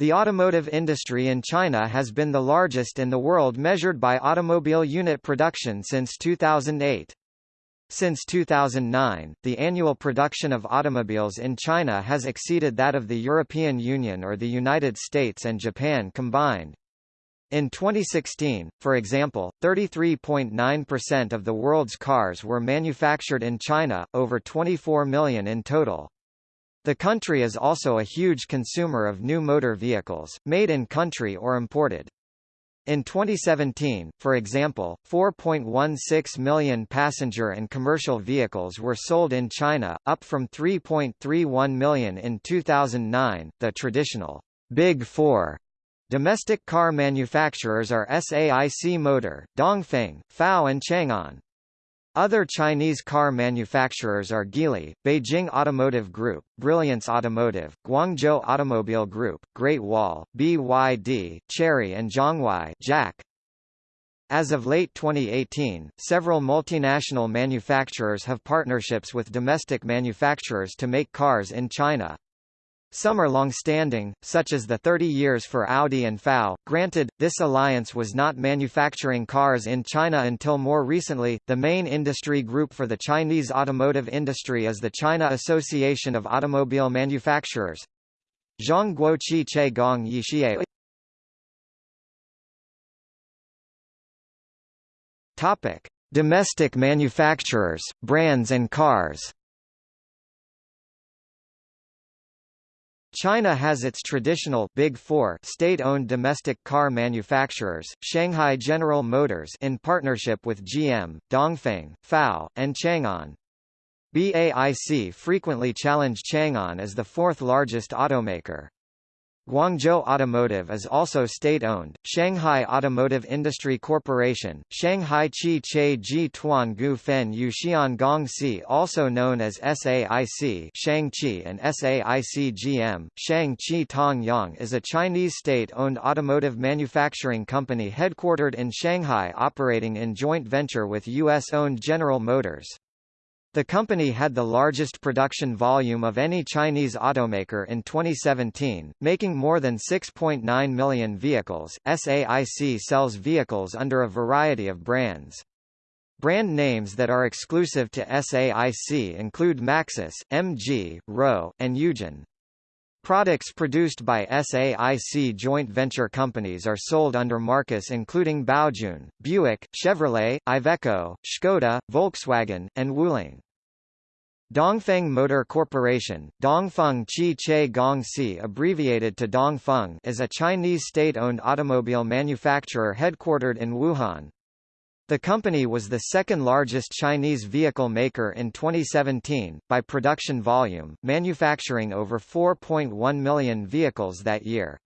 The automotive industry in China has been the largest in the world measured by automobile unit production since 2008. Since 2009, the annual production of automobiles in China has exceeded that of the European Union or the United States and Japan combined. In 2016, for example, 33.9% of the world's cars were manufactured in China, over 24 million in total. The country is also a huge consumer of new motor vehicles, made in country or imported. In 2017, for example, 4.16 million passenger and commercial vehicles were sold in China, up from 3.31 million in 2009. The traditional Big Four domestic car manufacturers are SAIC Motor, Dongfeng, FAW and Changan. Other Chinese car manufacturers are Geely, Beijing Automotive Group, Brilliance Automotive, Guangzhou Automobile Group, Great Wall, BYD, Chery and Zhonghuai JAC. As of late 2018, several multinational manufacturers have partnerships with domestic manufacturers to make cars in China. Some are long-standing, such as the 30 years for Audi and FAW. Granted, this alliance was not manufacturing cars in China until more recently. The main industry group for the Chinese automotive industry is the China Association of Automobile Manufacturers. Zhang Zhongguoqi Che Gong Yixie. Topic: Domestic manufacturers, brands and cars. China has its traditional Big Four state-owned domestic car manufacturers, Shanghai General Motors in partnership with GM, Dongfeng, FAW, and Changan. BAIC frequently challenge Changan as the fourth largest automaker. Guangzhou Automotive is also state-owned. Shanghai Automotive Industry Corporation, Shanghai Chi Che Ji Tuan Gu Fen Yuxian Gongxi also known as SAIC Shangqi and SAIC GM, Shangqi Tong Yang is a Chinese state-owned automotive manufacturing company headquartered in Shanghai operating in joint venture with U.S.-owned General Motors. The company had the largest production volume of any Chinese automaker in 2017, making more than 6.9 million vehicles. SAIC sells vehicles under a variety of brands. Brand names that are exclusive to SAIC include Maxus, MG, Roewe, and Eugen. Products produced by SAIC joint venture companies are sold under marques including Baojun, Buick, Chevrolet, Iveco, Skoda, Volkswagen, and Wuling. Dongfeng Motor Corporation, Dongfeng Chi Che Gong Si abbreviated to Dongfeng is a Chinese state-owned automobile manufacturer headquartered in Wuhan. The company was the second largest Chinese vehicle maker in 2017, by production volume, manufacturing over 4.1 million vehicles that year.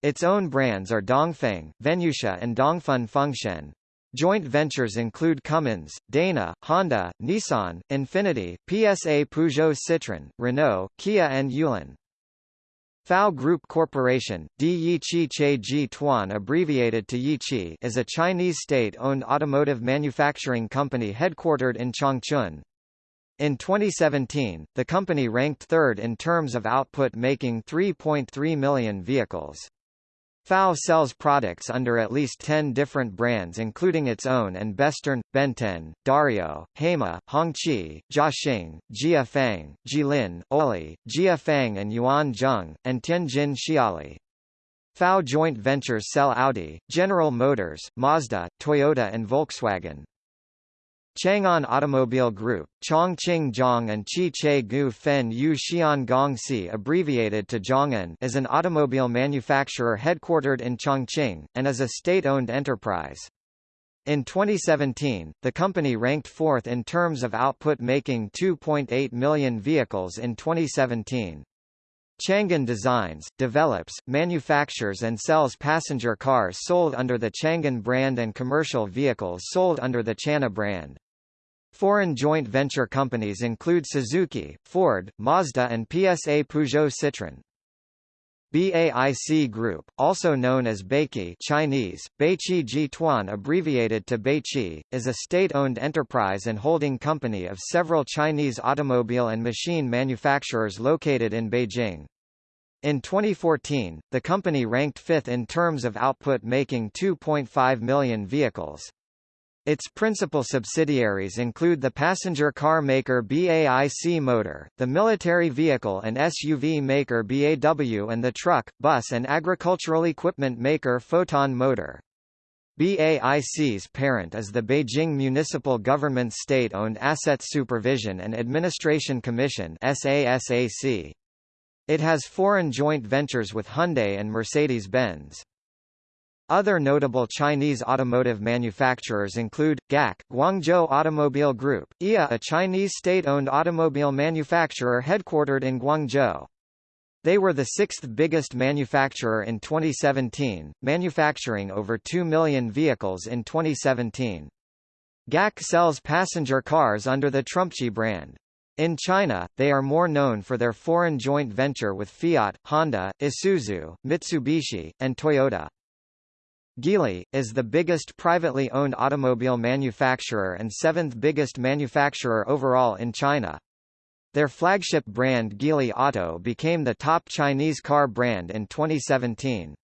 Its own brands are Dongfeng, Venucia and Dongfeng Fengshen. Joint ventures include Cummins, Dana, Honda, Nissan, Infiniti, PSA Peugeot Citroën, Renault, Kia and Yulon. FAW Group Corporation Di Yiqi Che Ji Tuan abbreviated to Yiqi is a Chinese state-owned automotive manufacturing company headquartered in Changchun. In 2017, the company ranked third in terms of output making 3.3 million vehicles. FAW sells products under at least 10 different brands including its own and Besturn, Benten, Dario, Haima, Hongqi, Jiaxing, Jiefang, Jilin, Oli, Jiefang and Yuan Zheng, and Tianjin Xiali. FAW joint ventures sell Audi, General Motors, Mazda, Toyota and Volkswagen. Changan Automobile Group, Chongqing Zhong and Chi Che Gu Fen Yu Xian Gongxi abbreviated to Zhong'an is an automobile manufacturer headquartered in Chongqing, and is a state-owned enterprise. In 2017, the company ranked fourth in terms of output making 2.8 million vehicles in 2017. Changan designs, develops, manufactures and sells passenger cars sold under the Changan brand and commercial vehicles sold under the Chana brand. Foreign joint venture companies include Suzuki, Ford, Mazda and PSA Peugeot Citroën. BAIC Group, also known as Beiqi Chinese, Beiqi Jituan abbreviated to Beiqi, is a state-owned enterprise and holding company of several Chinese automobile and machine manufacturers located in Beijing. In 2014, the company ranked fifth in terms of output making 2.5 million vehicles. Its principal subsidiaries include the passenger car maker BAIC Motor, the military vehicle and SUV maker BAW and the truck, bus and agricultural equipment maker Foton Motor. BAIC's parent is the Beijing Municipal Government State-Owned Asset Supervision and Administration Commission. It has foreign joint ventures with Hyundai and Mercedes-Benz. Other notable Chinese automotive manufacturers include, GAC, Guangzhou Automobile Group, IA a Chinese state-owned automobile manufacturer headquartered in Guangzhou. They were the sixth biggest manufacturer in 2017, manufacturing over 2 million vehicles in 2017. GAC sells passenger cars under the Trumpchi brand. In China, they are more known for their foreign joint venture with Fiat, Honda, Isuzu, Mitsubishi, and Toyota. Geely, is the biggest privately owned automobile manufacturer and seventh biggest manufacturer overall in China. Their flagship brand Geely Auto became the top Chinese car brand in 2017.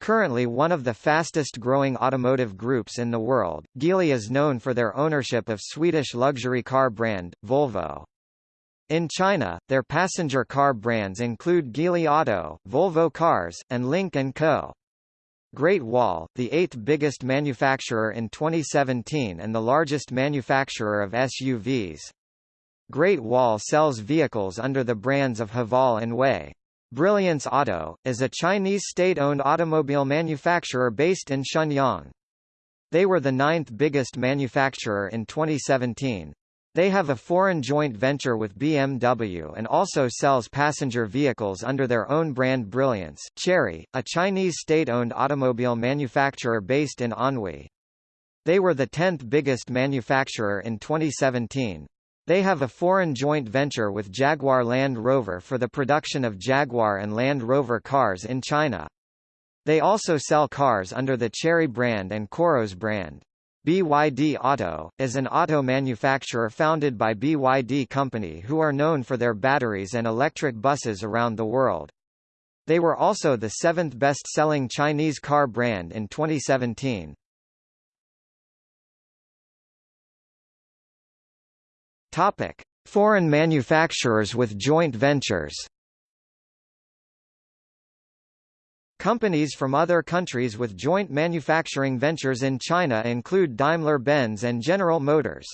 Currently one of the fastest growing automotive groups in the world, Geely is known for their ownership of Swedish luxury car brand, Volvo. In China, their passenger car brands include Geely Auto, Volvo Cars, and Lynk & Co. Great Wall, the eighth biggest manufacturer in 2017 and the largest manufacturer of SUVs. Great Wall sells vehicles under the brands of Haval and Wei. Brilliance Auto, is a Chinese state-owned automobile manufacturer based in Shenyang. They were the ninth biggest manufacturer in 2017. They have a foreign joint venture with BMW and also sells passenger vehicles under their own brand Brilliance. Chery, a Chinese state-owned automobile manufacturer based in Anhui. They were the 10th biggest manufacturer in 2017. They have a foreign joint venture with Jaguar Land Rover for the production of Jaguar and Land Rover cars in China. They also sell cars under the Chery brand and Qoros brand. BYD Auto, is an auto manufacturer founded by BYD Company who are known for their batteries and electric buses around the world. They were also the seventh best-selling Chinese car brand in 2017. Topic: Foreign manufacturers with joint ventures. Companies from other countries with joint manufacturing ventures in China include Daimler-Benz and General Motors.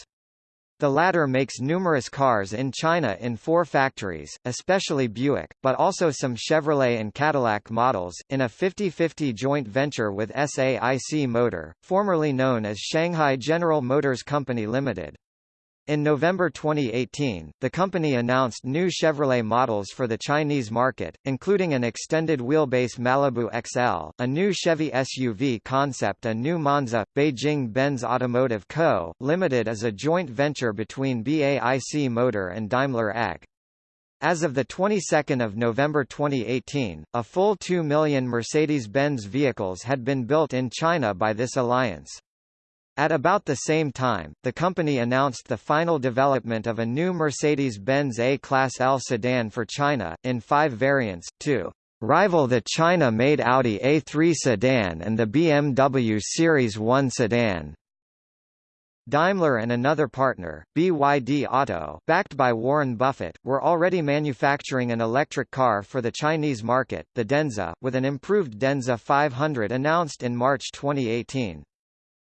The latter makes numerous cars in China in four factories, especially Buick, but also some Chevrolet and Cadillac models, in a 50-50 joint venture with SAIC Motor, formerly known as Shanghai General Motors Company Limited. In November 2018, the company announced new Chevrolet models for the Chinese market, including an extended wheelbase Malibu XL, a new Chevy SUV concept a new Monza. Beijing Benz Automotive Co., Limited is a joint venture between BAIC Motor and Daimler AG. As of the 22nd of November 2018, a full 2 million Mercedes-Benz vehicles had been built in China by this alliance. At about the same time, the company announced the final development of a new Mercedes-Benz A-Class L sedan for China, in five variants, to rival the China-made Audi A3 sedan and the BMW Series 1 sedan. Daimler and another partner, BYD Auto, backed by Warren Buffett, were already manufacturing an electric car for the Chinese market, the Denza, with an improved Denza 500 announced in March 2018.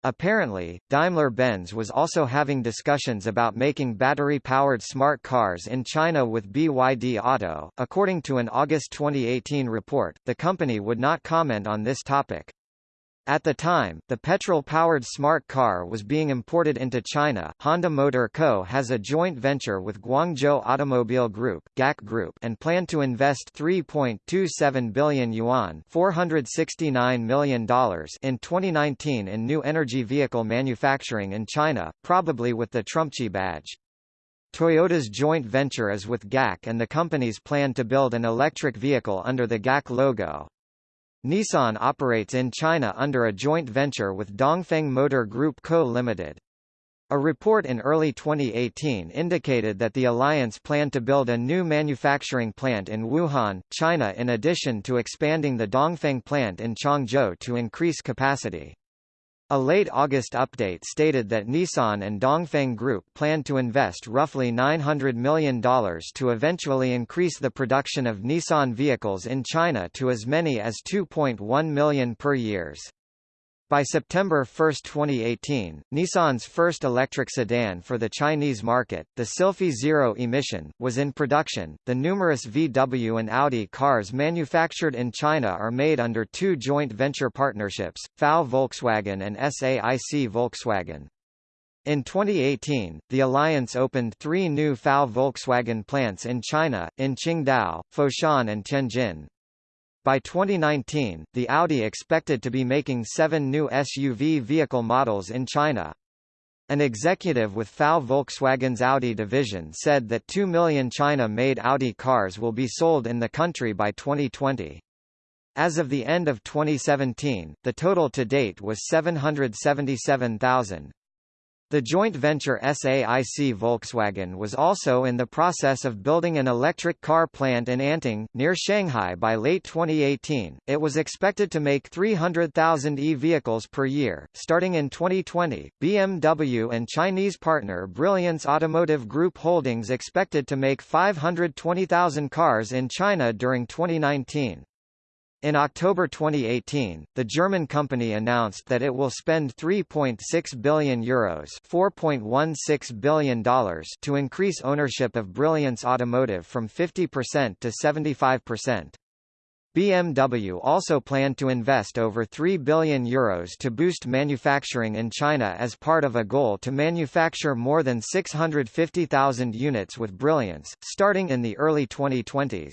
Apparently, Daimler-Benz was also having discussions about making battery-powered smart cars in China with BYD Auto. According to an August 2018 report, the company would not comment on this topic. At the time, the petrol-powered smart car was being imported into China. Honda Motor Co. has a joint venture with Guangzhou Automobile Group (GAC Group) and plan to invest 3.27 billion yuan (469 million dollars) in 2019 in new energy vehicle manufacturing in China, probably with the Trumpchi badge. Toyota's joint venture is with GAC and the companies plan to build an electric vehicle under the GAC logo. Nissan operates in China under a joint venture with Dongfeng Motor Group Co. Limited. A report in early 2018 indicated that the alliance planned to build a new manufacturing plant in Wuhan, China in addition to expanding the Dongfeng plant in Changzhou to increase capacity. A late August update stated that Nissan and Dongfeng Group plan to invest roughly $900 million to eventually increase the production of Nissan vehicles in China to as many as 2.1 million per years. By September 1, 2018, Nissan's first electric sedan for the Chinese market, the Sylphy Zero Emission, was in production. The numerous VW and Audi cars manufactured in China are made under two joint venture partnerships, FAW Volkswagen and SAIC Volkswagen. In 2018, the alliance opened three new FAW Volkswagen plants in China, in Qingdao, Foshan and Tianjin. By 2019, the Audi expected to be making seven new SUV vehicle models in China. An executive with FAW Volkswagen's Audi division said that 2 million China-made Audi cars will be sold in the country by 2020. As of the end of 2017, the total to date was 777,000. The joint venture SAIC Volkswagen was also in the process of building an electric car plant in Anting, near Shanghai by late 2018. It was expected to make 300,000 e-vehicles per year. Starting in 2020, BMW and Chinese partner Brilliance Automotive Group Holdings expected to make 520,000 cars in China during 2019. In October 2018, the German company announced that it will spend 3.6 billion euros $4.16 billion to increase ownership of Brilliance Automotive from 50% to 75%. BMW also planned to invest over 3 billion euros to boost manufacturing in China as part of a goal to manufacture more than 650,000 units with Brilliance, starting in the early 2020s.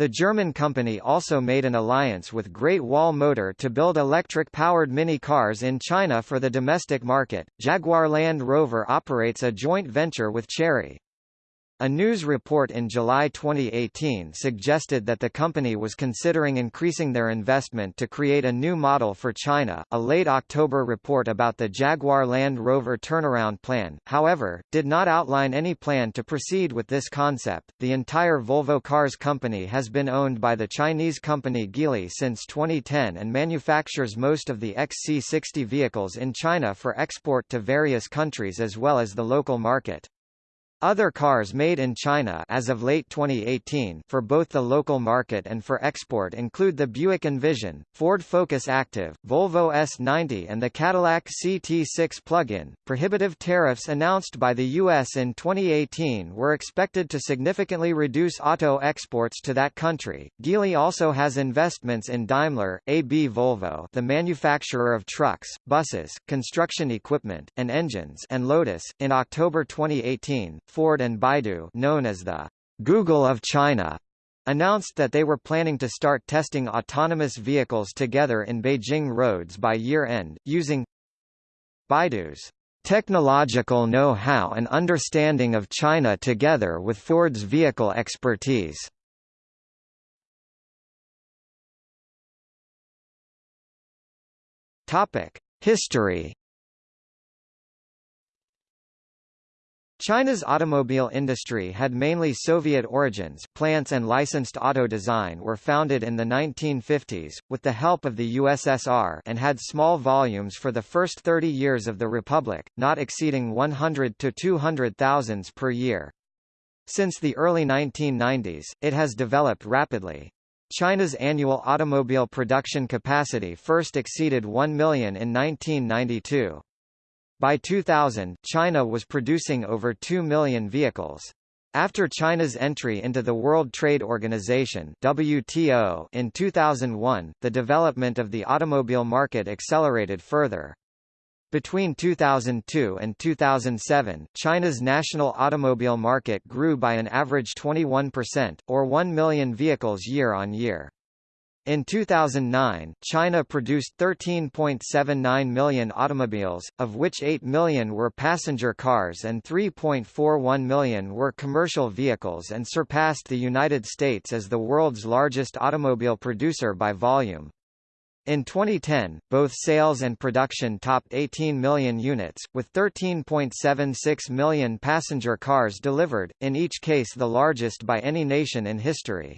The German company also made an alliance with Great Wall Motor to build electric-powered mini cars in China for the domestic market. Jaguar Land Rover operates a joint venture with Chery. A news report in July 2018 suggested that the company was considering increasing their investment to create a new model for China. A late October report about the Jaguar Land Rover turnaround plan, however, did not outline any plan to proceed with this concept. The entire Volvo Cars company has been owned by the Chinese company Geely since 2010 and manufactures most of the XC60 vehicles in China for export to various countries as well as the local market. Other cars made in China as of late 2018 for both the local market and for export include the Buick Envision, Ford Focus Active, Volvo S90 and the Cadillac CT6 plug-in. Prohibitive tariffs announced by the US in 2018 were expected to significantly reduce auto exports to that country. Geely also has investments in Daimler, AB Volvo, the manufacturer of trucks, buses, construction equipment, and engines, and Lotus. In October 2018, Ford and Baidu known as the Google of China announced that they were planning to start testing autonomous vehicles together in Beijing roads by year-end, using Baidu's technological know-how and understanding of China together with Ford's vehicle expertise. History China's automobile industry had mainly Soviet origins. Plants and licensed auto design were founded in the 1950s, with the help of the USSR and had small volumes for the first 30 years of the Republic, not exceeding 100 to 200,000 per year. Since the early 1990s, it has developed rapidly. China's annual automobile production capacity first exceeded 1 million in 1992. By 2000, China was producing over 2 million vehicles. After China's entry into the World Trade Organization WTO in 2001, the development of the automobile market accelerated further. Between 2002 and 2007, China's national automobile market grew by an average 21%, or 1 million vehicles year on year. In 2009, China produced 13.79 million automobiles, of which 8 million were passenger cars and 3.41 million were commercial vehicles and surpassed the United States as the world's largest automobile producer by volume. In 2010, both sales and production topped 18 million units, with 13.76 million passenger cars delivered, in each case the largest by any nation in history.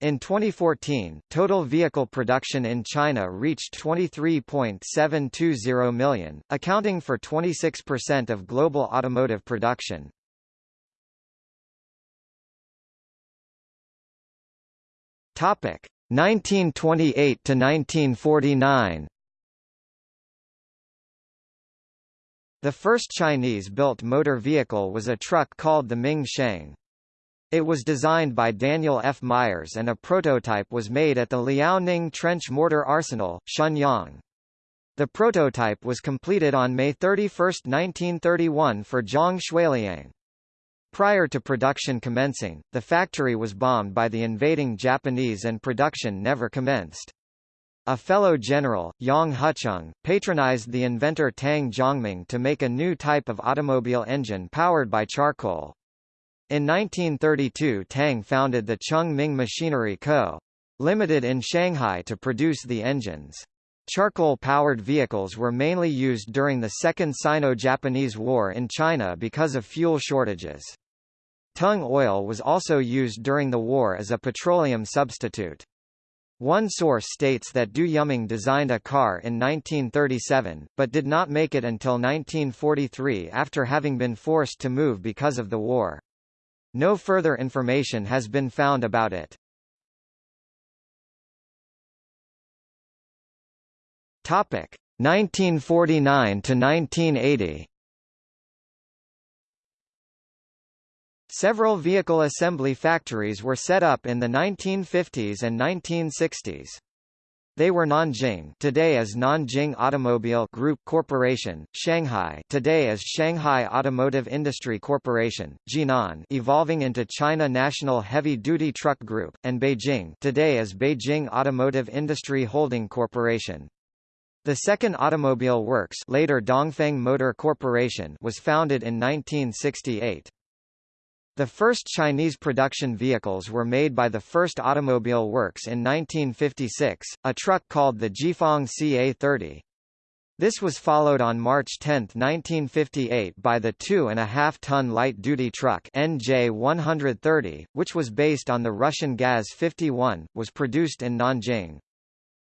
In 2014, total vehicle production in China reached 23.720 million, accounting for 26% of global automotive production. Topic: 1928 to 1949. The first Chinese-built motor vehicle was a truck called the Ming Sheng. It was designed by Daniel F. Myers and a prototype was made at the Liaoning Trench Mortar Arsenal, Shenyang. The prototype was completed on May 31, 1931 for Zhang Xueliang. Prior to production commencing, the factory was bombed by the invading Japanese and production never commenced. A fellow general, Yang Hucheng, patronized the inventor Tang Zhongming to make a new type of automobile engine powered by charcoal. In 1932 Tang founded the Chung Ming Machinery Co. Limited in Shanghai to produce the engines. Charcoal-powered vehicles were mainly used during the Second Sino-Japanese War in China because of fuel shortages. Tung oil was also used during the war as a petroleum substitute. One source states that Du Yuming designed a car in 1937, but did not make it until 1943 after having been forced to move because of the war. No further information has been found about it. Topic 1949 to 1980. Several vehicle assembly factories were set up in the 1950s and 1960s. They were Nanjing today as Nanjing Automobile Group Corporation, Shanghai today as Shanghai Automotive Industry Corporation, Jinan evolving into China National Heavy Duty Truck Group, and Beijing today as Beijing Automotive Industry Holding Corporation. The second automobile works later Dongfeng Motor Corporation was founded in 1968. The first Chinese production vehicles were made by the First Automobile Works in 1956, a truck called the Jiefang CA-30. This was followed on March 10, 1958 by the 2.5-ton light-duty truck NJ-130, which was based on the Russian Gaz-51, was produced in Nanjing.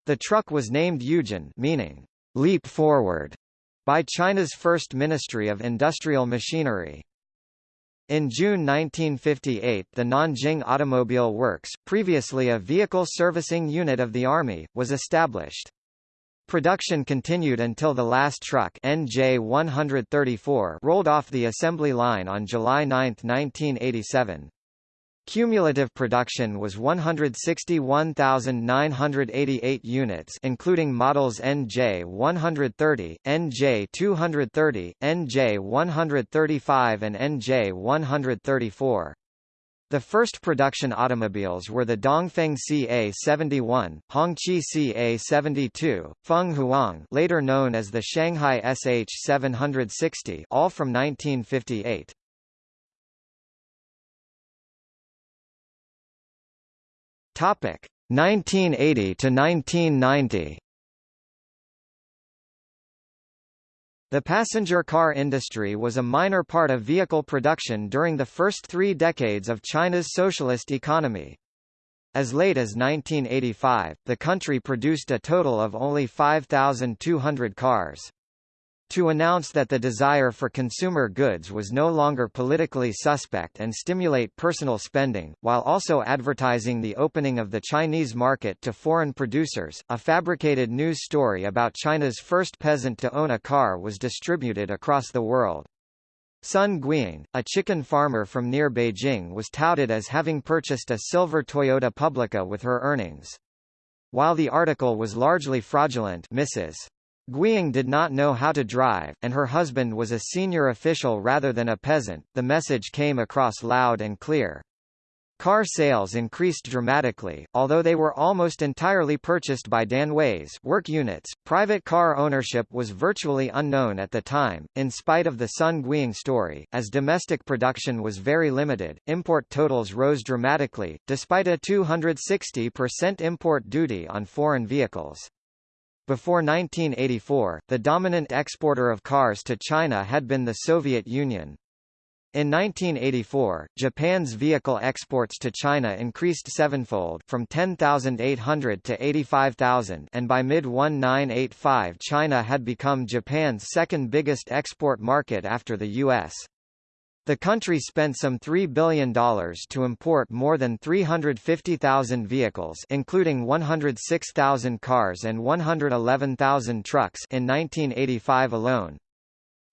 The truck was named Yuejin meaning, leap forward, by China's First Ministry of Industrial Machinery. In June 1958 the Nanjing Automobile Works, previously a vehicle servicing unit of the Army, was established. Production continued until the last truck NJ-134 rolled off the assembly line on July 9, 1987. Cumulative production was 161,988 units including models NJ130, NJ230, NJ135 and NJ134. The first production automobiles were the Dongfeng CA-71, Hongqi CA-72, Feng Huang later known as the Shanghai SH-760 all from 1958. Topic 1980 to 1990. The passenger car industry was a minor part of vehicle production during the first three decades of China's socialist economy. As late as 1985, the country produced a total of only 5,200 cars to announce that the desire for consumer goods was no longer politically suspect and stimulate personal spending, while also advertising the opening of the Chinese market to foreign producers. A fabricated news story about China's first peasant to own a car was distributed across the world. Sun Guiying, a chicken farmer from near Beijing was touted as having purchased a silver Toyota Publica with her earnings. While the article was largely fraudulent Mrs. Guiying did not know how to drive, and her husband was a senior official rather than a peasant. The message came across loud and clear. Car sales increased dramatically, although they were almost entirely purchased by Danways work units. Private car ownership was virtually unknown at the time, in spite of the Sun Guiying story, as domestic production was very limited. Import totals rose dramatically, despite a 260% import duty on foreign vehicles. Before 1984, the dominant exporter of cars to China had been the Soviet Union. In 1984, Japan's vehicle exports to China increased sevenfold from 10,800 to 85,000 and by mid-1985 China had become Japan's second biggest export market after the U.S. The country spent some $3 billion to import more than 350,000 vehicles including 106,000 cars and 111,000 trucks in 1985 alone.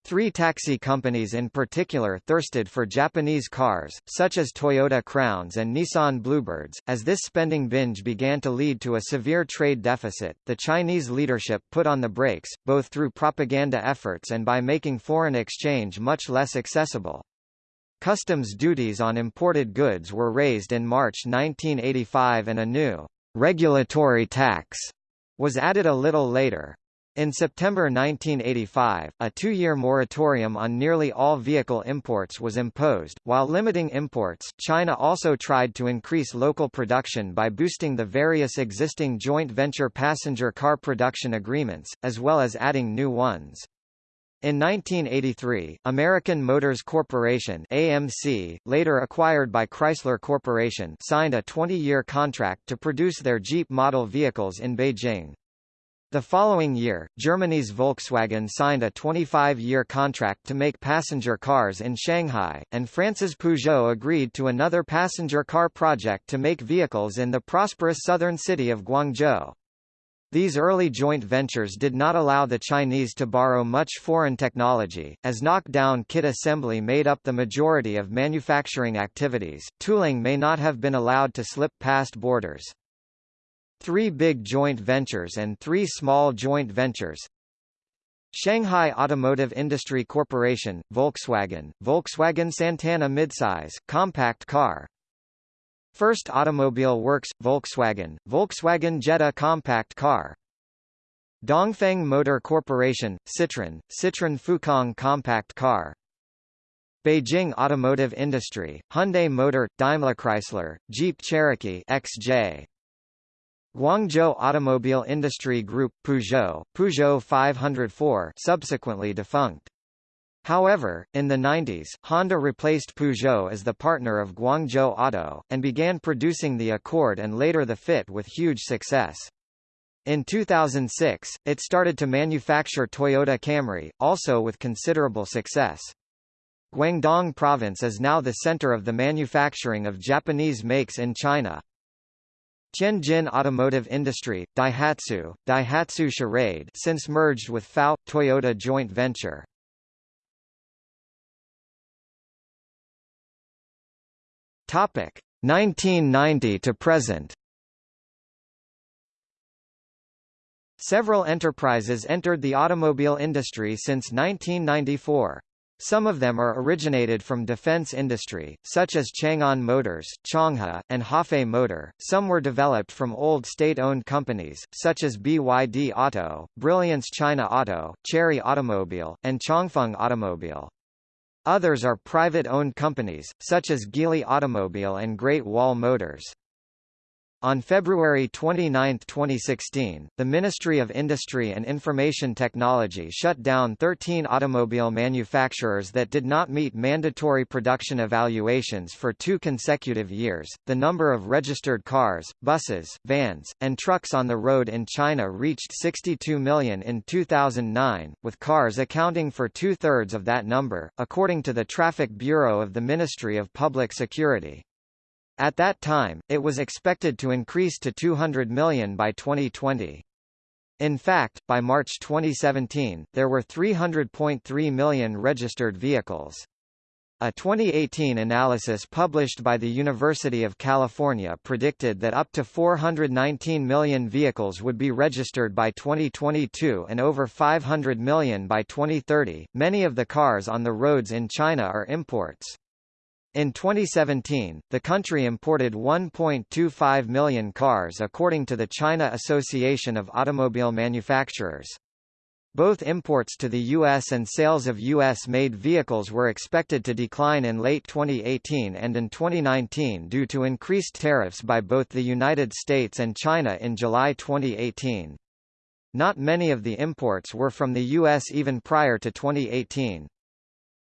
Three taxi companies in particular thirsted for Japanese cars, such as Toyota Crowns and Nissan Bluebirds. As this spending binge began to lead to a severe trade deficit, the Chinese leadership put on the brakes, both through propaganda efforts and by making foreign exchange much less accessible. Customs duties on imported goods were raised in March 1985 and a new regulatory tax was added a little later. In September 1985, a two-year moratorium on nearly all vehicle imports was imposed. While limiting imports, China also tried to increase local production by boosting the various existing joint venture passenger car production agreements, as well as adding new ones. In 1983, American Motors Corporation AMC, later acquired by Chrysler Corporation signed a 20-year contract to produce their Jeep model vehicles in Beijing. The following year, Germany's Volkswagen signed a 25-year contract to make passenger cars in Shanghai, and France's Peugeot agreed to another passenger car project to make vehicles in the prosperous southern city of Guangzhou. These early joint ventures did not allow the Chinese to borrow much foreign technology, as knockdown kit assembly made up the majority of manufacturing activities. Tooling may not have been allowed to slip past borders. Three big joint ventures and three small joint ventures Shanghai Automotive Industry Corporation, Volkswagen, Volkswagen Santana midsize, compact car First Automobile Works, Volkswagen, Volkswagen Jetta compact car. Dongfeng Motor Corporation, Citroën, Citroën Fukang compact car. Beijing Automotive Industry, Hyundai Motor, Daimler Chrysler, Jeep Cherokee XJ. Guangzhou Automobile Industry Group, Peugeot, Peugeot 504 subsequently defunct. However, in the 90s, Honda replaced Peugeot as the partner of Guangzhou Auto, and began producing the Accord and later the Fit with huge success. In 2006, it started to manufacture Toyota Camry, also with considerable success. Guangdong Province is now the center of the manufacturing of Japanese makes in China. Tianjin Automotive Industry, Daihatsu, Daihatsu Charade since merged with FAW, Toyota joint venture. Topic 1990 to present. Several enterprises entered the automobile industry since 1994. Some of them are originated from defense industry, such as Changan Motors, Changhe, and Hafei Motor. Some were developed from old state-owned companies, such as BYD Auto, Brilliance China Auto, Chery Automobile, and Chongfeng Automobile. Others are private-owned companies, such as Geely Automobile and Great Wall Motors. On February 29, 2016, the Ministry of Industry and Information Technology shut down 13 automobile manufacturers that did not meet mandatory production evaluations for two consecutive years. The number of registered cars, buses, vans, and trucks on the road in China reached 62 million in 2009, with cars accounting for two thirds of that number, according to the Traffic Bureau of the Ministry of Public Security. At that time, it was expected to increase to 200 million by 2020. In fact, by March 2017, there were 300.3 million registered vehicles. A 2018 analysis published by the University of California predicted that up to 419 million vehicles would be registered by 2022 and over 500 million by 2030. Many of the cars on the roads in China are imports. In 2017, the country imported 1.25 million cars according to the China Association of Automobile Manufacturers. Both imports to the U.S. and sales of U.S.-made vehicles were expected to decline in late 2018 and in 2019 due to increased tariffs by both the United States and China in July 2018. Not many of the imports were from the U.S. even prior to 2018.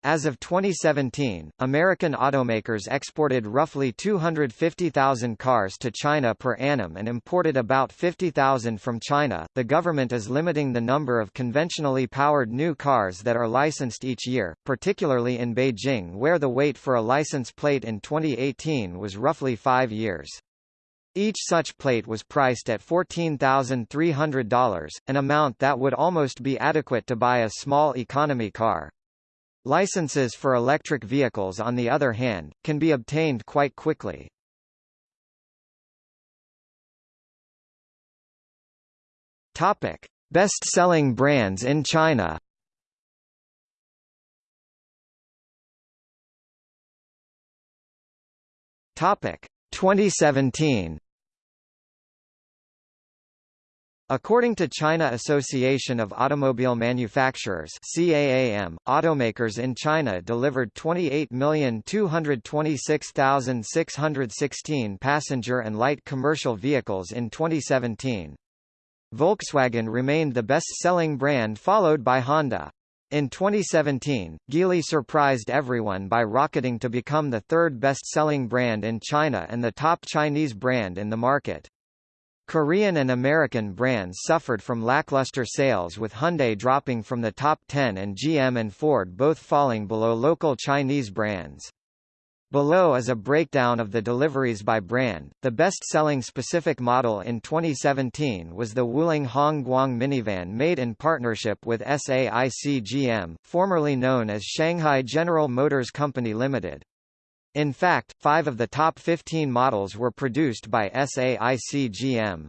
As of 2017, American automakers exported roughly 250,000 cars to China per annum and imported about 50,000 from China. The government is limiting the number of conventionally powered new cars that are licensed each year, particularly in Beijing where the wait for a license plate in 2018 was roughly five years. Each such plate was priced at $14,300, an amount that would almost be adequate to buy a small economy car. Licenses for electric vehicles on the other hand, can be obtained quite quickly. Topic: Best-selling brands in China. Topic: 2017. According to China Association of Automobile Manufacturers CAAM, automakers in China delivered 28,226,616 passenger and light commercial vehicles in 2017. Volkswagen remained the best-selling brand followed by Honda. In 2017, Geely surprised everyone by rocketing to become the third best-selling brand in China and the top Chinese brand in the market. Korean and American brands suffered from lackluster sales with Hyundai dropping from the top 10 and GM and Ford both falling below local Chinese brands. Below is a breakdown of the deliveries by brand. The best-selling specific model in 2017 was the Wuling Hongguang minivan made in partnership with SAIC GM, formerly known as Shanghai General Motors Company Limited. In fact, five of the top 15 models were produced by SAIC GM.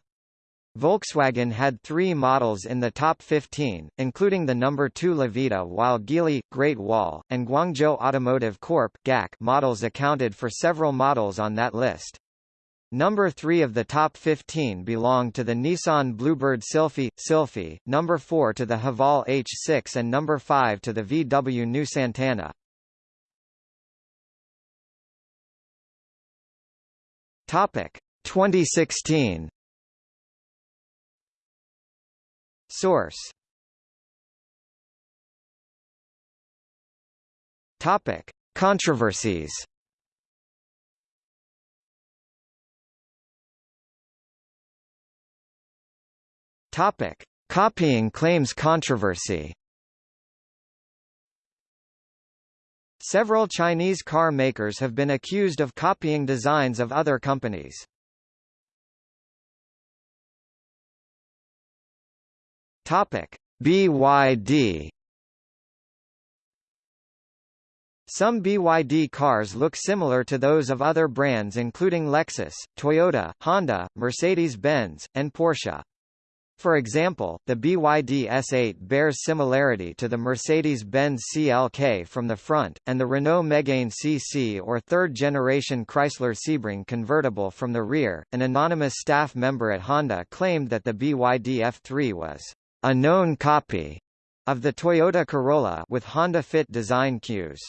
Volkswagen had three models in the top 15, including the number 2 Lavida while Geely, Great Wall, and Guangzhou Automotive Corp. GAC models accounted for several models on that list. Number 3 of the top 15 belonged to the Nissan Bluebird Sylphy, Sylphy, number 4 to the Haval H6 and number 5 to the VW New Santana. Topic. 2016 Source. Topic. Controversies. Topic. Copying claims controversy Several Chinese car makers have been accused of copying designs of other companies. Topic: BYD Some BYD cars look similar to those of other brands including Lexus, Toyota, Honda, Mercedes-Benz, and Porsche. For example, the BYD S8 bears similarity to the Mercedes-Benz CLK from the front, and the Renault Megane CC or third-generation Chrysler Sebring convertible from the rear. An anonymous staff member at Honda claimed that the BYD F3 was a known copy of the Toyota Corolla with Honda Fit design cues.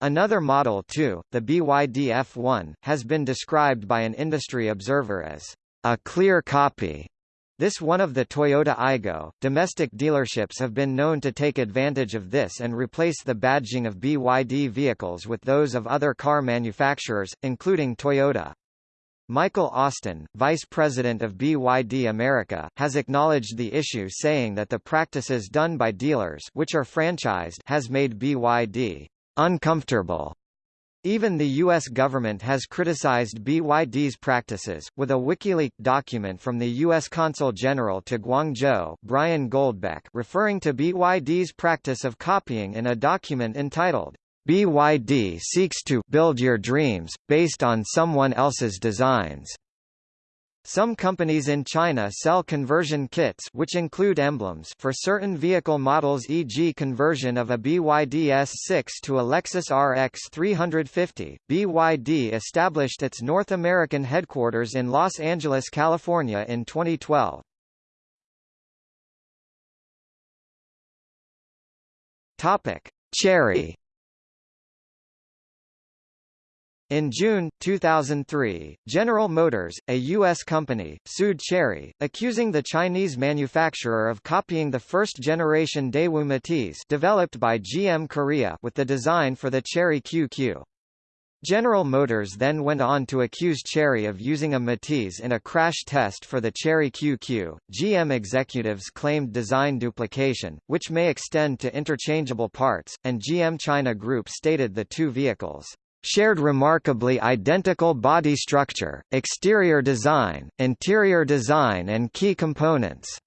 Another model too, the BYD F1, has been described by an industry observer as a clear copy this one of the Toyota Aygo. domestic dealerships have been known to take advantage of this and replace the badging of BYD vehicles with those of other car manufacturers, including Toyota. Michael Austin, vice president of BYD America, has acknowledged the issue saying that the practices done by dealers which are franchised has made BYD uncomfortable even the U.S. government has criticized BYD's practices, with a WikiLeaks document from the U.S. Consul General to Guangzhou Brian Goldbeck referring to BYD's practice of copying in a document entitled, BYD seeks to build your dreams, based on someone else's designs. Some companies in China sell conversion kits which include emblems for certain vehicle models e.g. conversion of a BYD S6 to a Lexus RX 350. BYD established its North American headquarters in Los Angeles, California in 2012. Topic: Chery In June, 2003, General Motors, a U.S. company, sued Chery, accusing the Chinese manufacturer of copying the first-generation Daewoo Matiz developed by GM Korea with the design for the Chery QQ. General Motors then went on to accuse Chery of using a Matiz in a crash test for the Chery QQ. GM executives claimed design duplication, which may extend to interchangeable parts, and GM China Group stated the two vehicles shared remarkably identical body structure, exterior design, interior design and key components.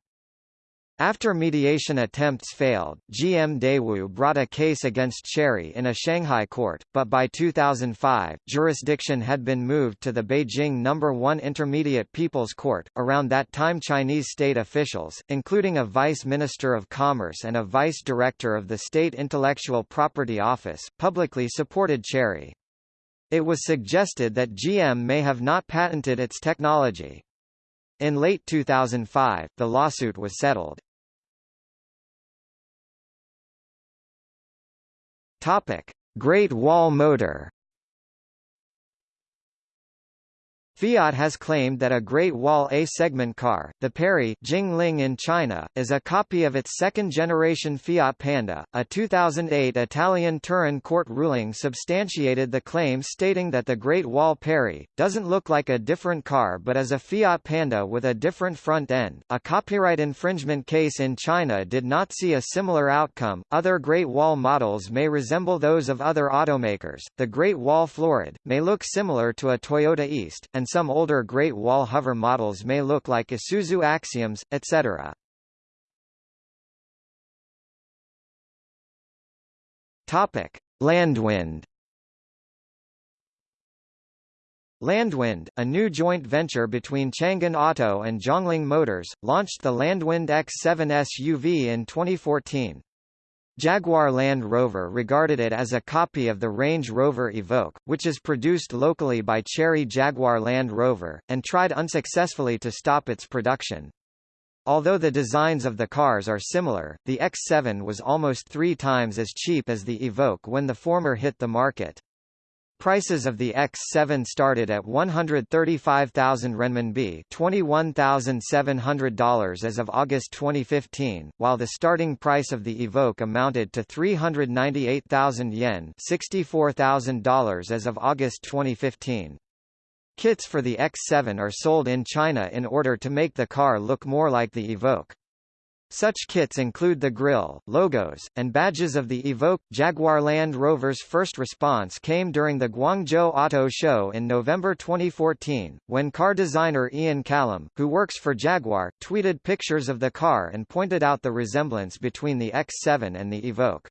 After mediation attempts failed, GM Daewoo brought a case against Chery in a Shanghai court, but by 2005, jurisdiction had been moved to the Beijing No. 1 Intermediate People's Court. Around that time Chinese state officials, including a vice minister of commerce and a vice director of the State Intellectual Property Office, publicly supported Chery. It was suggested that GM may have not patented its technology. In late 2005, the lawsuit was settled. Topic: Great Wall Motor Fiat has claimed that a Great Wall A-segment car, the Peri Jingling in China, is a copy of its second-generation Fiat Panda. A 2008 Italian Turin court ruling substantiated the claim stating that the Great Wall Peri doesn't look like a different car but is a Fiat Panda with a different front end. A copyright infringement case in China did not see a similar outcome. Other Great Wall models may resemble those of other automakers. The Great Wall Florid may look similar to a Toyota Ist and some older Great Wall hover models may look like Isuzu Axioms, etc. Topic: Landwind. Landwind, a new joint venture between Changan Auto and Zhongling Motors, launched the Landwind X7 SUV in 2014. Jaguar Land Rover regarded it as a copy of the Range Rover Evoque, which is produced locally by Chery Jaguar Land Rover, and tried unsuccessfully to stop its production. Although the designs of the cars are similar, the X7 was almost three times as cheap as the Evoque when the former hit the market. Prices of the X7 started at 135,000 renminbi $21,700 as of August 2015, while the starting price of the Evoque amounted to 398,000 yen $64,000 as of August 2015. Kits for the X7 are sold in China in order to make the car look more like the Evoque. Such kits include the grille, logos, and badges of the Evoque. Jaguar Land Rover's first response came during the Guangzhou Auto Show in November 2014, when car designer Ian Callum, who works for Jaguar, tweeted pictures of the car and pointed out the resemblance between the X7 and the Evoque.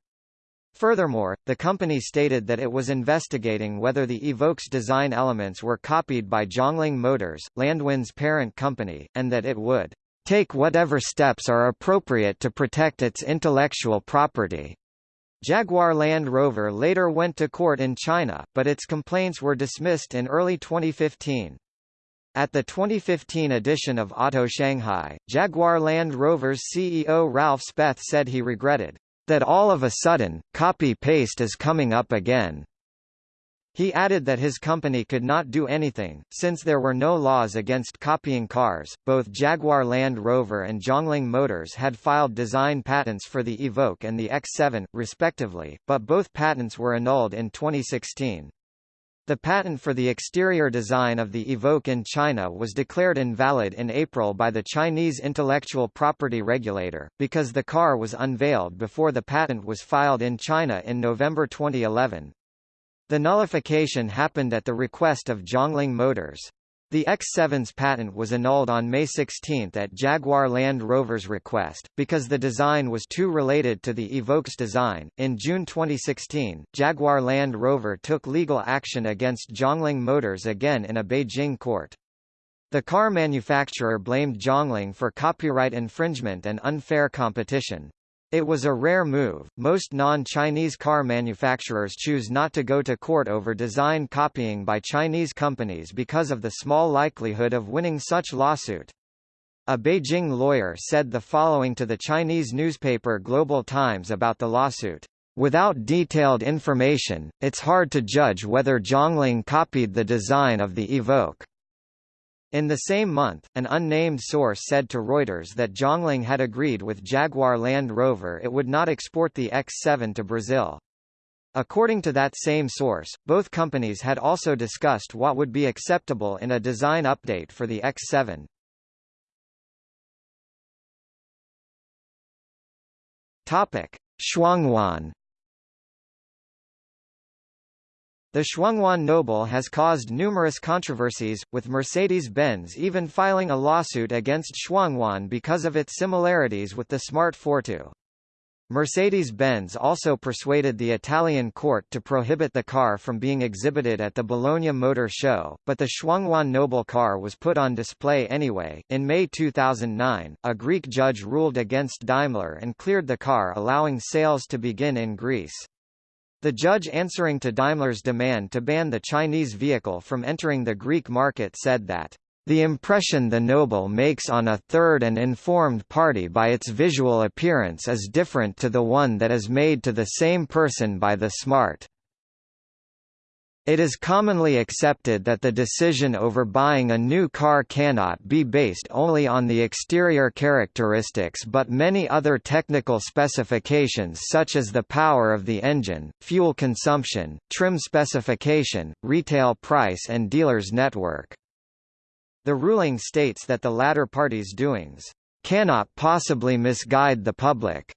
Furthermore, the company stated that it was investigating whether the Evoque's design elements were copied by Zhongling Motors, Landwind's parent company, and that it would take whatever steps are appropriate to protect its intellectual property. Jaguar Land Rover later went to court in China, but its complaints were dismissed in early 2015. At the 2015 edition of Auto Shanghai, Jaguar Land Rover's CEO Ralph Speth said he regretted that all of a sudden, copy-paste is coming up again. He added that his company could not do anything, since there were no laws against copying cars. Both Jaguar Land Rover and Zhongling Motors had filed design patents for the Evoque and the X7, respectively, but both patents were annulled in 2016. The patent for the exterior design of the Evoque in China was declared invalid in April by the Chinese intellectual property regulator, because the car was unveiled before the patent was filed in China in November 2011. The nullification happened at the request of Zhongling Motors. The X7's patent was annulled on May 16 at Jaguar Land Rover's request, because the design was too related to the Evoque's design. In June 2016, Jaguar Land Rover took legal action against Zhongling Motors again in a Beijing court. The car manufacturer blamed Zhongling for copyright infringement and unfair competition. It was a rare move. Most non-Chinese car manufacturers choose not to go to court over design copying by Chinese companies because of the small likelihood of winning such lawsuit. A Beijing lawyer said the following to the Chinese newspaper Global Times about the lawsuit. Without detailed information, it's hard to judge whether Zhongling copied the design of the Evoque. In the same month, an unnamed source said to Reuters that Zhongling had agreed with Jaguar Land Rover it would not export the X7 to Brazil. According to that same source, both companies had also discussed what would be acceptable in a design update for the X7. Topic: Shuanghuan The Shuanghuan Noble has caused numerous controversies, with Mercedes-Benz even filing a lawsuit against Shuanghuan because of its similarities with the Smart Fortwo. Mercedes-Benz also persuaded the Italian court to prohibit the car from being exhibited at the Bologna Motor Show, but the Shuanghuan Noble car was put on display anyway. In May 2009, a Greek judge ruled against Daimler and cleared the car allowing sales to begin in Greece. The judge answering to Daimler's demand to ban the Chinese vehicle from entering the Greek market said that the impression the noble makes on a third and informed party by its visual appearance is different to the one that is made to the same person by the smart. It is commonly accepted that the decision over buying a new car cannot be based only on the exterior characteristics but many other technical specifications such as the power of the engine, fuel consumption, trim specification, retail price and dealers network. The ruling states that the latter party's doings cannot possibly misguide the public,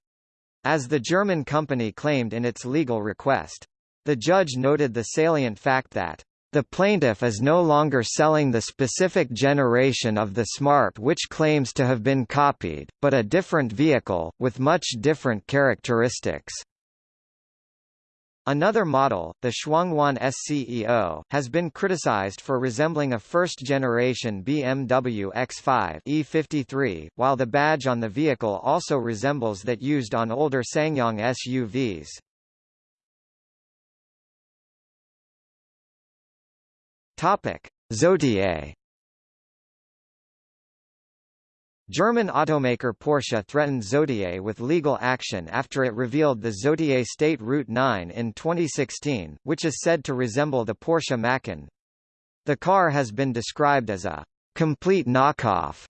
as the German company claimed in its legal request. The judge noted the salient fact that the plaintiff is no longer selling the specific generation of the Smart which claims to have been copied, but a different vehicle, with much different characteristics. Another model, the Shuanghuan SCEO, has been criticized for resembling a first-generation BMW X5 E53, while the badge on the vehicle also resembles that used on older SsangYong SUVs. Topic: Zotye German automaker Porsche threatened Zotye with legal action after it revealed the Zotye State Route 9 in 2016, which is said to resemble the Porsche Macan. The car has been described as a complete knockoff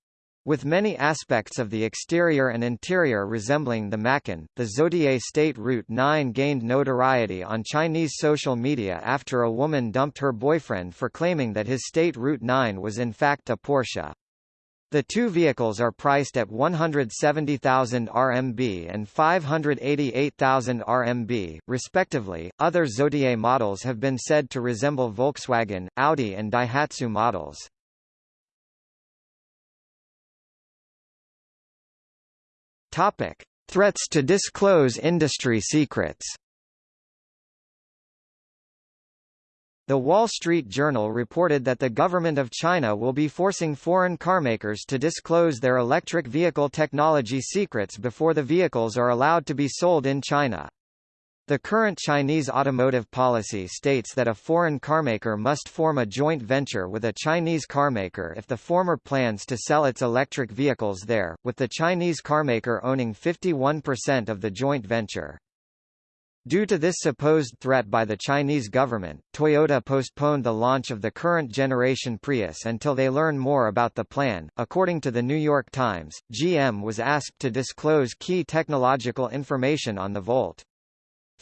with many aspects of the exterior and interior resembling the Macan, the Zotye State Route 9 gained notoriety on Chinese social media after a woman dumped her boyfriend for claiming that his State Route 9 was in fact a Porsche. The two vehicles are priced at 170,000 RMB and 588,000 RMB, respectively. Other Zotye models have been said to resemble Volkswagen, Audi, and Daihatsu models. Topic: Threats to disclose industry secrets. The Wall Street Journal reported that the government of China will be forcing foreign carmakers to disclose their electric vehicle technology secrets before the vehicles are allowed to be sold in China. The current Chinese automotive policy states that a foreign carmaker must form a joint venture with a Chinese carmaker if the former plans to sell its electric vehicles there, with the Chinese carmaker owning 51% of the joint venture. Due to this supposed threat by the Chinese government, Toyota postponed the launch of the current generation Prius until they learn more about the plan. According to the New York Times, GM was asked to disclose key technological information on the Volt.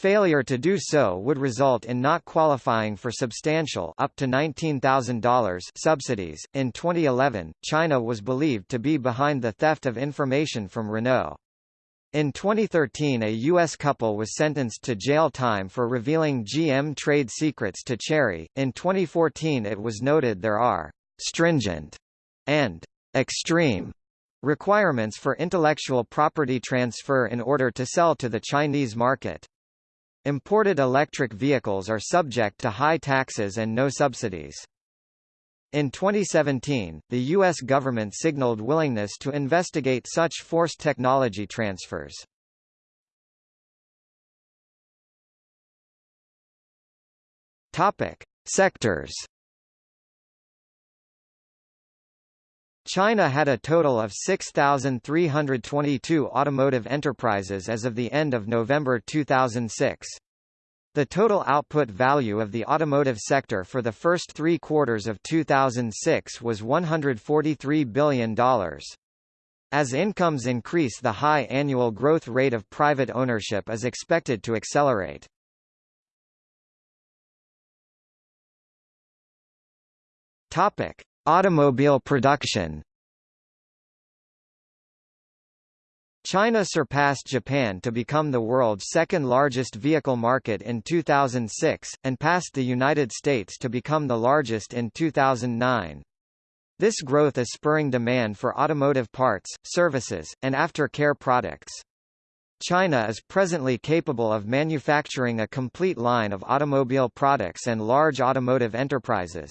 Failure to do so would result in not qualifying for substantial up to $19,000 subsidies. In 2011, China was believed to be behind the theft of information from Renault. In 2013 a U.S. couple was sentenced to jail time for revealing GM trade secrets to Chery. In 2014 it was noted there are stringent and extreme requirements for intellectual property transfer in order to sell to the Chinese market. Imported electric vehicles are subject to high taxes and no subsidies. In 2017, the U.S. government signaled willingness to investigate such forced technology transfers. Topic. Sectors China had a total of 6,322 automotive enterprises as of the end of November 2006. The total output value of the automotive sector for the first three quarters of 2006 was $143 billion. As incomes increase the high annual growth rate of private ownership is expected to accelerate. Topic: Automobile production. China surpassed Japan to become the world's second largest vehicle market in 2006, and passed the United States to become the largest in 2009. This growth is spurring demand for automotive parts, services, and after-care products. China is presently capable of manufacturing a complete line of automobile products and large automotive enterprises.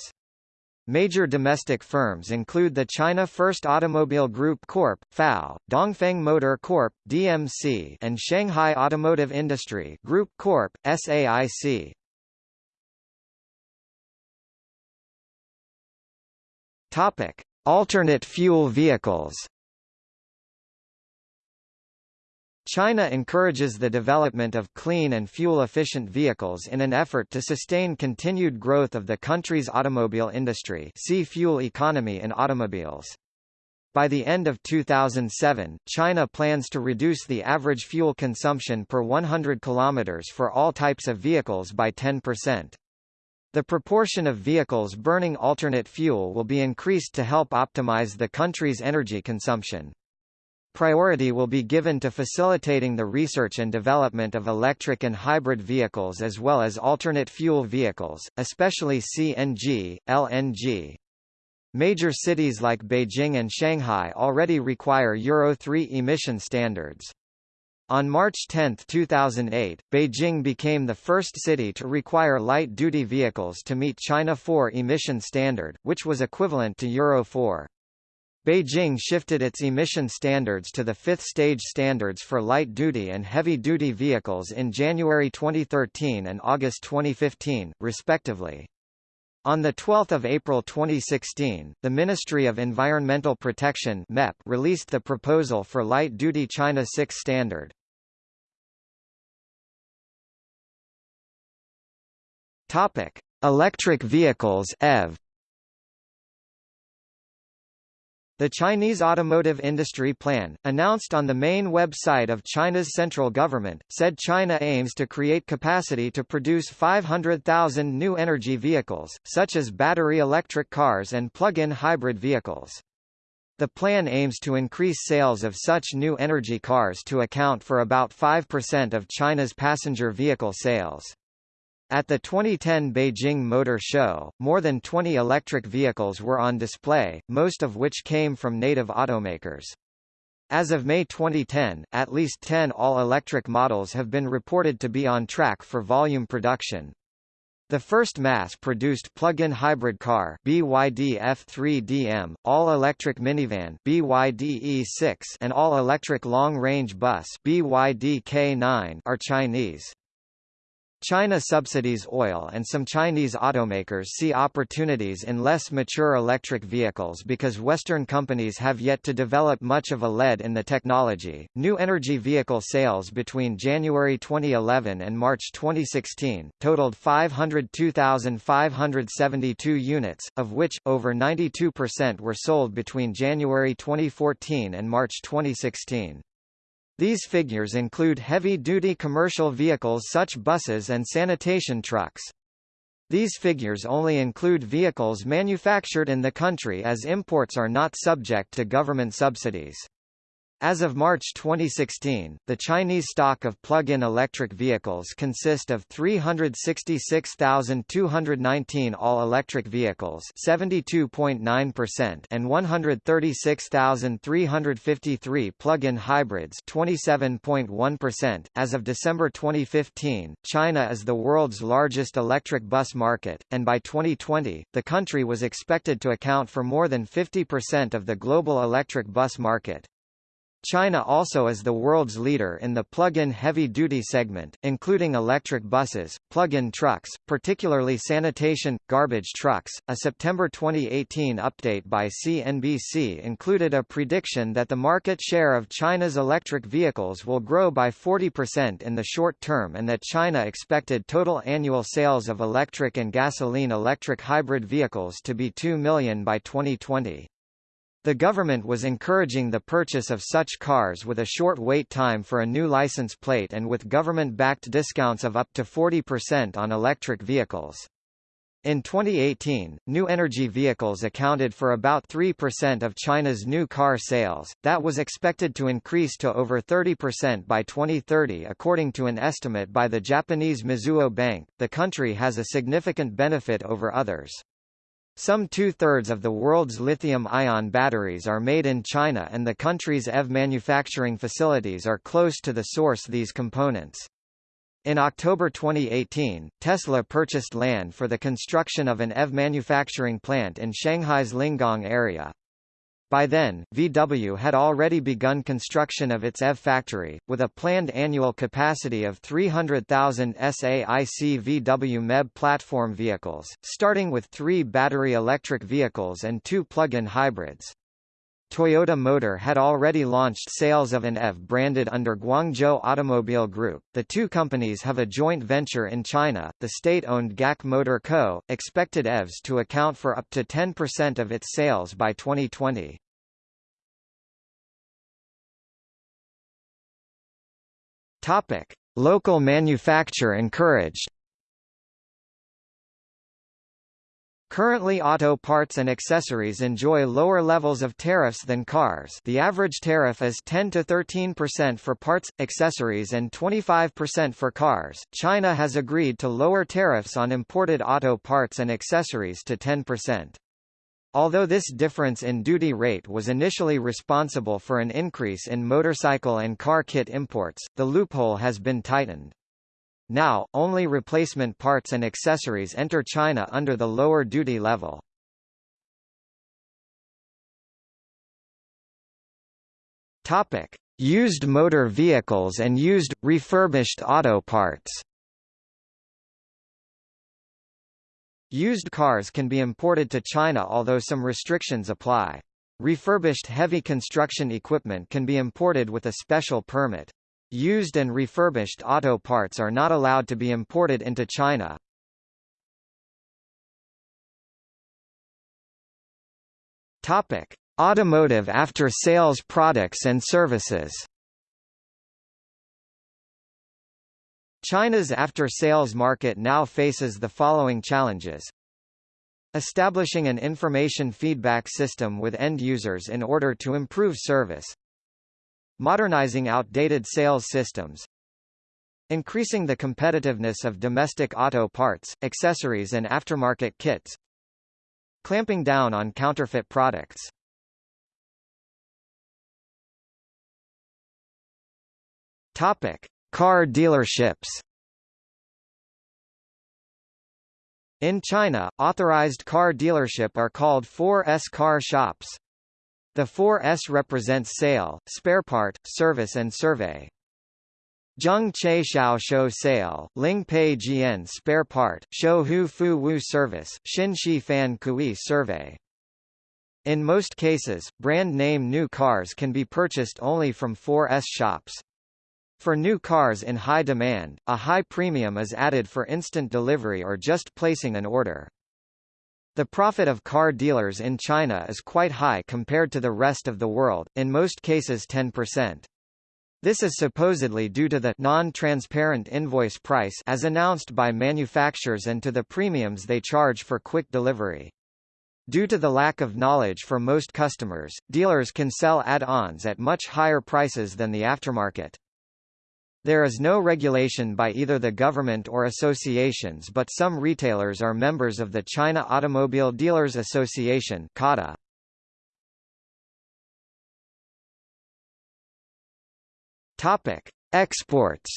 Major domestic firms include the China First Automobile Group Corp. (FAO), Dongfeng Motor Corp. (DMC), and Shanghai Automotive Industry Group Corp. (SAIC). Topic: Alternate fuel vehicles. China encourages the development of clean and fuel-efficient vehicles in an effort to sustain continued growth of the country's automobile industry see fuel economy in automobiles. By the end of 2007, China plans to reduce the average fuel consumption per 100 km for all types of vehicles by 10%. The proportion of vehicles burning alternate fuel will be increased to help optimize the country's energy consumption. Priority will be given to facilitating the research and development of electric and hybrid vehicles as well as alternate fuel vehicles, especially CNG, LNG. Major cities like Beijing and Shanghai already require Euro 3 emission standards. On March 10, 2008, Beijing became the first city to require light-duty vehicles to meet China 4 emission standard, which was equivalent to Euro 4. Beijing shifted its emission standards to the fifth stage standards for light-duty and heavy-duty vehicles in January 2013 and August 2015, respectively. On 12 April 2016, the Ministry of Environmental Protection MEP released the proposal for light-duty China 6 standard. Electric vehicles (EV). The Chinese Automotive Industry Plan, announced on the main website of China's central government, said China aims to create capacity to produce 500,000 new energy vehicles, such as battery electric cars and plug-in hybrid vehicles. The plan aims to increase sales of such new energy cars to account for about 5% of China's passenger vehicle sales. At the 2010 Beijing Motor Show, more than 20 electric vehicles were on display, most of which came from native automakers. As of May 2010, at least 10 all-electric models have been reported to be on track for volume production. The first mass-produced plug-in hybrid car BYD F3DM, all-electric minivan BYD E6 and all-electric long-range bus BYD K9 are Chinese. China subsidies oil and some Chinese automakers see opportunities in less mature electric vehicles because Western companies have yet to develop much of a lead in the technology. New energy vehicle sales between January 2011 and March 2016 totaled 502,572 units, of which over 92% were sold between January 2014 and March 2016. These figures include heavy-duty commercial vehicles such buses and sanitation trucks. These figures only include vehicles manufactured in the country as imports are not subject to government subsidies. As of March 2016, the Chinese stock of plug-in electric vehicles consist of 366,219 all-electric vehicles 72.9% and 136,353 plug-in hybrids 27.1%. As of December 2015, China is the world's largest electric bus market, and by 2020, the country was expected to account for more than 50% of the global electric bus market. China also is the world's leader in the plug-in heavy-duty segment, including electric buses, plug-in trucks, particularly sanitation, garbage trucks. A September 2018 update by CNBC included a prediction that the market share of China's electric vehicles will grow by 40% in the short term and that China expected total annual sales of electric and gasoline-electric hybrid vehicles to be 2 million by 2020. The government was encouraging the purchase of such cars with a short wait time for a new license plate and with government-backed discounts of up to 40% on electric vehicles. In 2018, new energy vehicles accounted for about 3% of China's new car sales, that was expected to increase to over 30% by 2030 according to an estimate by the Japanese Mizuho Bank. The country has a significant benefit over others. Some two-thirds of the world's lithium-ion batteries are made in China and the country's EV manufacturing facilities are close to the source these components. In October 2018, Tesla purchased land for the construction of an EV manufacturing plant in Shanghai's Lingang area. By then, VW had already begun construction of its EV factory, with a planned annual capacity of 300,000 SAIC VW MEB platform vehicles, starting with three battery electric vehicles and two plug-in hybrids. Toyota Motor had already launched sales of an EV branded under Guangzhou Automobile Group. The two companies have a joint venture in China, the state-owned GAC Motor Co., expected EVs to account for up to 10% of its sales by 2020. Topic: Local manufacture encouraged. Currently auto parts and accessories enjoy lower levels of tariffs than cars the average tariff is 10 to 13% for parts, accessories and 25% for cars. China has agreed to lower tariffs on imported auto parts and accessories to 10%. Although this difference in duty rate was initially responsible for an increase in motorcycle and car kit imports, the loophole has been tightened. Now, only replacement parts and accessories enter China under the lower duty level. Topic: Used motor vehicles and used, refurbished auto parts Used cars can be imported to China although some restrictions apply. Refurbished heavy construction equipment can be imported with a special permit. Used and refurbished auto parts are not allowed to be imported into China. Topic: Automotive after-sales products and services. China's after-sales market now faces the following challenges. Establishing an information feedback system with end users in order to improve service. Modernizing outdated sales systems. Increasing the competitiveness of domestic auto parts, accessories and aftermarket kits. Clamping down on counterfeit products. Topic: Car dealerships In China, authorized car dealership are called 4S car shops. The 4S represents sale, spare part, service and survey. Zheng Che Xiao Shou Sale, Ling Pei Jian Spare Part, Shou Hu Fu Wu Service, Xin Shi Fan Kui Survey. In most cases, brand name new cars can be purchased only from 4S shops. For new cars in high demand, a high premium is added for instant delivery or just placing an order. The profit of car dealers in China is quite high compared to the rest of the world, in most cases 10%. This is supposedly due to the non-transparent invoice price as announced by manufacturers and to the premiums they charge for quick delivery. Due to the lack of knowledge for most customers, dealers can sell add-ons at much higher prices than the aftermarket. There is no regulation by either the government or associations but some retailers are members of the China Automobile Dealers Association CADA. Topic: Exports.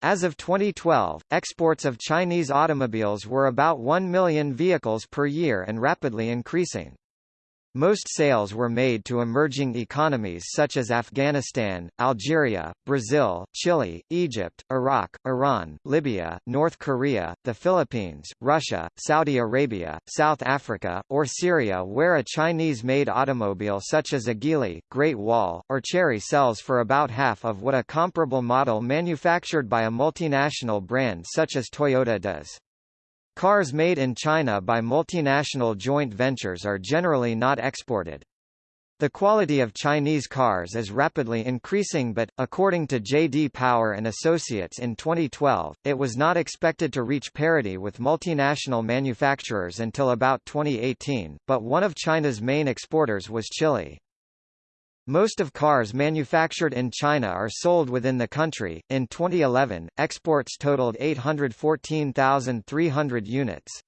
As of 2012, exports of Chinese automobiles were about 1 million vehicles per year and rapidly increasing. Most sales were made to emerging economies such as Afghanistan, Algeria, Brazil, Chile, Egypt, Iraq, Iran, Libya, North Korea, the Philippines, Russia, Saudi Arabia, South Africa, or Syria where a Chinese-made automobile such as a Geely, Great Wall, or Chery sells for about half of what a comparable model manufactured by a multinational brand such as Toyota does. Cars made in China by multinational joint ventures are generally not exported. The quality of Chinese cars is rapidly increasing but, according to J.D. Power and Associates in 2012, it was not expected to reach parity with multinational manufacturers until about 2018, but one of China's main exporters was Chile. Most of cars manufactured in China are sold within the country. In 2011, exports totaled 814,300 units.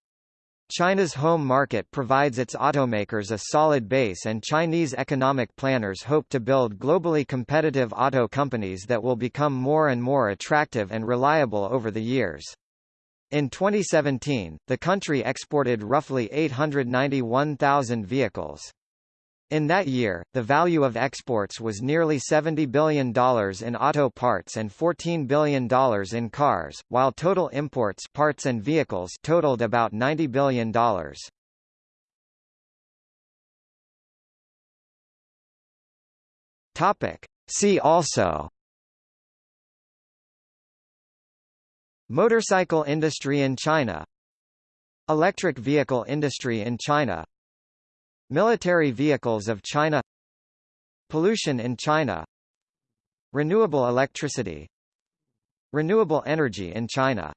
China's home market provides its automakers a solid base and Chinese economic planners hope to build globally competitive auto companies that will become more and more attractive and reliable over the years. In 2017, the country exported roughly 891,000 vehicles. In that year, the value of exports was nearly $70 billion in auto parts and $14 billion in cars, while total imports parts and vehicles totaled about $90 billion. Topic. See also Motorcycle industry in China Electric vehicle industry in China Military vehicles of China Pollution in China Renewable electricity Renewable energy in China